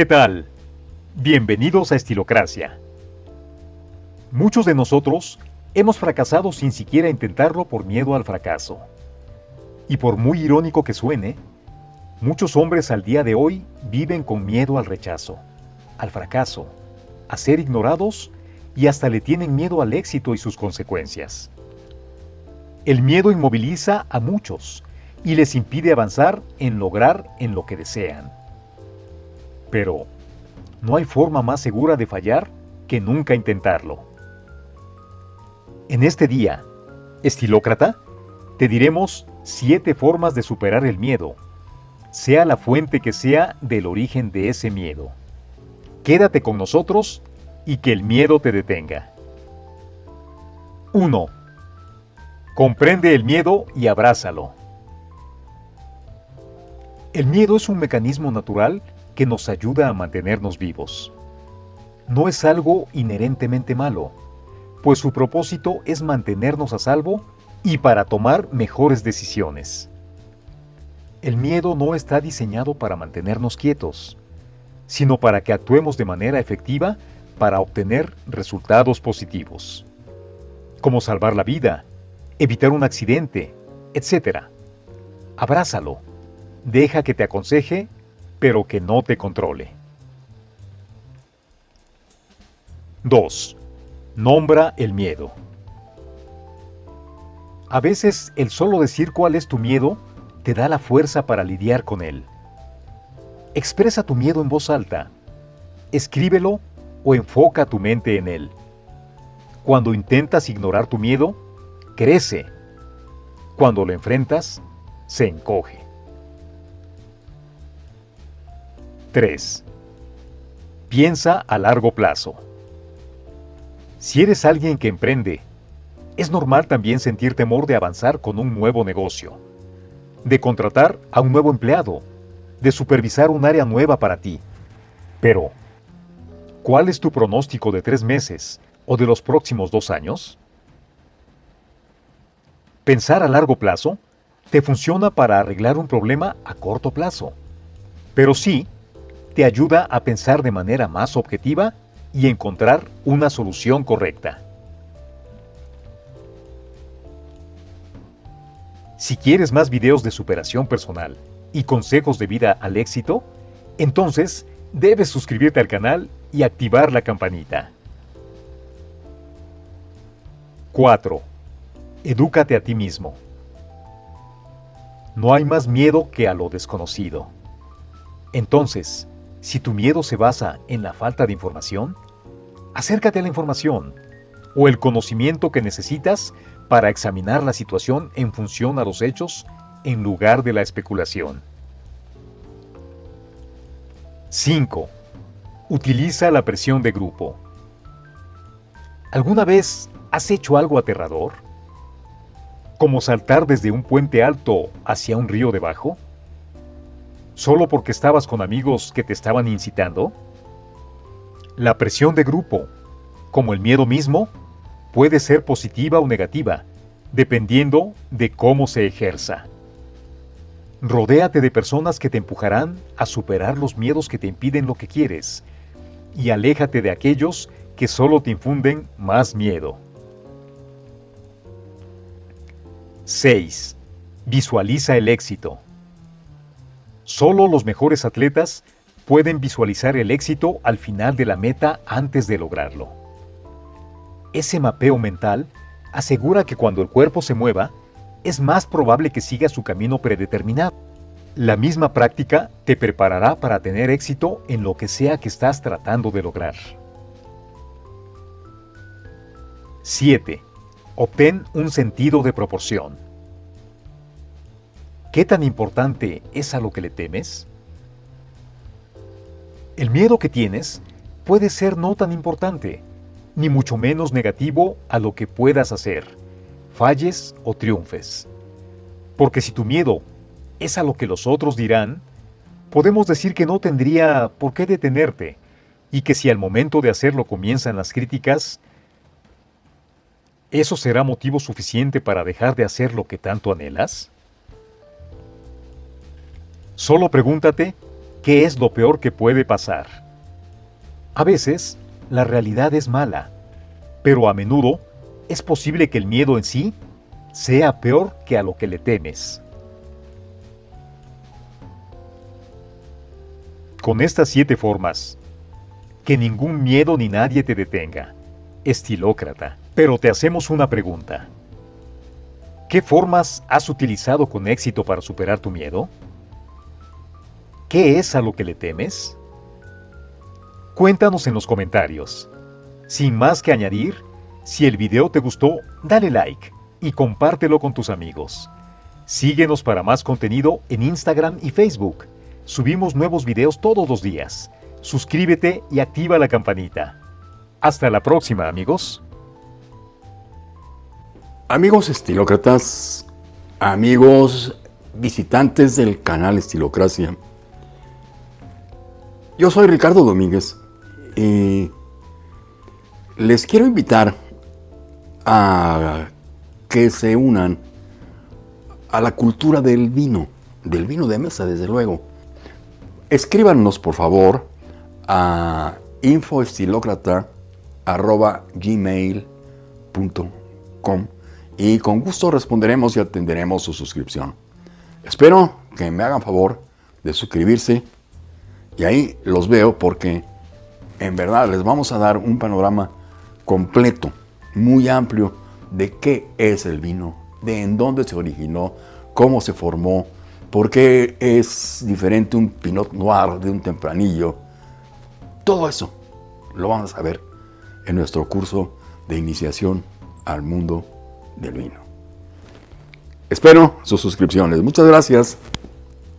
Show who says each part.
Speaker 1: ¿Qué tal? Bienvenidos a Estilocracia. Muchos de nosotros hemos fracasado sin siquiera intentarlo por miedo al fracaso. Y por muy irónico que suene, muchos hombres al día de hoy viven con miedo al rechazo, al fracaso, a ser ignorados y hasta le tienen miedo al éxito y sus consecuencias. El miedo inmoviliza a muchos y les impide avanzar en lograr en lo que desean. Pero, no hay forma más segura de fallar que nunca intentarlo. En este día, estilócrata, te diremos siete formas de superar el miedo, sea la fuente que sea del origen de ese miedo. Quédate con nosotros y que el miedo te detenga. 1. Comprende el miedo y abrázalo. El miedo es un mecanismo natural que nos ayuda a mantenernos vivos. No es algo inherentemente malo, pues su propósito es mantenernos a salvo y para tomar mejores decisiones. El miedo no está diseñado para mantenernos quietos, sino para que actuemos de manera efectiva para obtener resultados positivos, como salvar la vida, evitar un accidente, etc. Abrázalo, deja que te aconseje, pero que no te controle. 2. Nombra el miedo. A veces el solo decir cuál es tu miedo te da la fuerza para lidiar con él. Expresa tu miedo en voz alta. Escríbelo o enfoca tu mente en él. Cuando intentas ignorar tu miedo, crece. Cuando lo enfrentas, se encoge. 3. Piensa a largo plazo. Si eres alguien que emprende, es normal también sentir temor de avanzar con un nuevo negocio, de contratar a un nuevo empleado, de supervisar un área nueva para ti. Pero, ¿cuál es tu pronóstico de tres meses o de los próximos dos años? Pensar a largo plazo te funciona para arreglar un problema a corto plazo, pero sí te ayuda a pensar de manera más objetiva y encontrar una solución correcta. Si quieres más videos de superación personal y consejos de vida al éxito, entonces debes suscribirte al canal y activar la campanita. 4. Edúcate a ti mismo. No hay más miedo que a lo desconocido. Entonces, si tu miedo se basa en la falta de información, acércate a la información o el conocimiento que necesitas para examinar la situación en función a los hechos en lugar de la especulación. 5. Utiliza la presión de grupo. ¿Alguna vez has hecho algo aterrador? ¿Como saltar desde un puente alto hacia un río debajo? Solo porque estabas con amigos que te estaban incitando? La presión de grupo, como el miedo mismo, puede ser positiva o negativa, dependiendo de cómo se ejerza. Rodéate de personas que te empujarán a superar los miedos que te impiden lo que quieres y aléjate de aquellos que solo te infunden más miedo. 6. Visualiza el éxito. Solo los mejores atletas pueden visualizar el éxito al final de la meta antes de lograrlo. Ese mapeo mental asegura que cuando el cuerpo se mueva, es más probable que siga su camino predeterminado. La misma práctica te preparará para tener éxito en lo que sea que estás tratando de lograr. 7. Obtén un sentido de proporción. ¿Qué tan importante es a lo que le temes? El miedo que tienes puede ser no tan importante, ni mucho menos negativo a lo que puedas hacer, falles o triunfes. Porque si tu miedo es a lo que los otros dirán, podemos decir que no tendría por qué detenerte y que si al momento de hacerlo comienzan las críticas, ¿eso será motivo suficiente para dejar de hacer lo que tanto anhelas? Solo pregúntate qué es lo peor que puede pasar. A veces, la realidad es mala, pero a menudo es posible que el miedo en sí sea peor que a lo que le temes. Con estas siete formas, que ningún miedo ni nadie te detenga, estilócrata. Pero te hacemos una pregunta. ¿Qué formas has utilizado con éxito para superar tu miedo? ¿Qué es a lo que le temes? Cuéntanos en los comentarios. Sin más que añadir, si el video te gustó, dale like y compártelo con tus amigos. Síguenos para más contenido en Instagram y Facebook. Subimos nuevos videos todos los días. Suscríbete y activa la campanita. Hasta la próxima, amigos.
Speaker 2: Amigos estilócratas, amigos visitantes del canal Estilocracia. Yo soy Ricardo Domínguez y les quiero invitar a que se unan a la cultura del vino, del vino de mesa, desde luego. Escríbanos, por favor, a infoestilocrata.gmail.com y con gusto responderemos y atenderemos su suscripción. Espero que me hagan favor de suscribirse y ahí los veo porque en verdad les vamos a dar un panorama completo, muy amplio de qué es el vino, de en dónde se originó, cómo se formó, por qué es diferente un Pinot Noir de un Tempranillo. Todo eso lo vamos a ver en nuestro curso de iniciación al mundo del vino. Espero sus suscripciones. Muchas gracias.